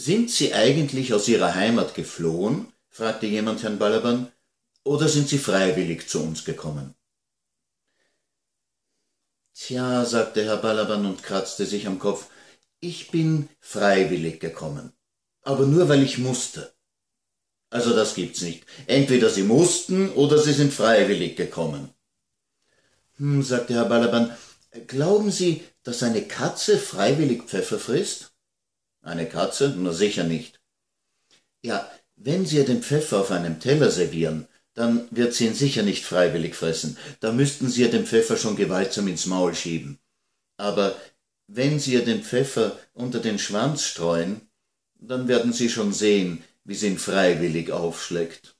Sind Sie eigentlich aus Ihrer Heimat geflohen? fragte jemand Herrn Balaban. Oder sind Sie freiwillig zu uns gekommen? Tja, sagte Herr Balaban und kratzte sich am Kopf, ich bin freiwillig gekommen. Aber nur weil ich musste. Also das gibt's nicht. Entweder Sie mussten oder Sie sind freiwillig gekommen. Hm, sagte Herr Balaban, glauben Sie, dass eine Katze freiwillig Pfeffer frisst? Eine Katze? Na sicher nicht. Ja, wenn Sie ihr den Pfeffer auf einem Teller servieren, dann wird sie ihn sicher nicht freiwillig fressen. Da müssten Sie ihr den Pfeffer schon gewaltsam ins Maul schieben. Aber wenn Sie ihr den Pfeffer unter den Schwanz streuen, dann werden Sie schon sehen, wie sie ihn freiwillig aufschlägt.